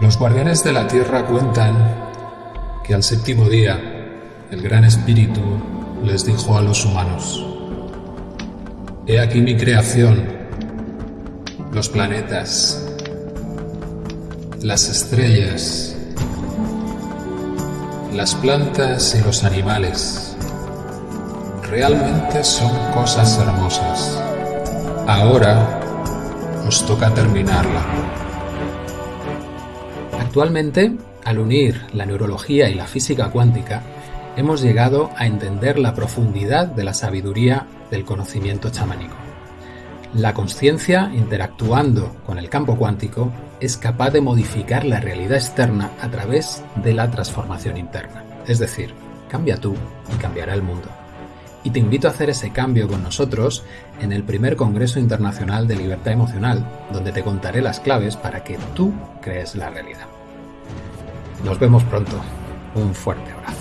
Los guardianes de la tierra cuentan que al séptimo día el gran espíritu les dijo a los humanos, He aquí mi creación, los planetas, las estrellas, las plantas y los animales. Realmente son cosas hermosas. Ahora os toca terminarla. Actualmente, al unir la neurología y la física cuántica, hemos llegado a entender la profundidad de la sabiduría del conocimiento chamánico. La conciencia, interactuando con el campo cuántico, es capaz de modificar la realidad externa a través de la transformación interna. Es decir, cambia tú y cambiará el mundo. Y te invito a hacer ese cambio con nosotros en el primer Congreso Internacional de Libertad Emocional, donde te contaré las claves para que tú crees la realidad. Nos vemos pronto. Un fuerte abrazo.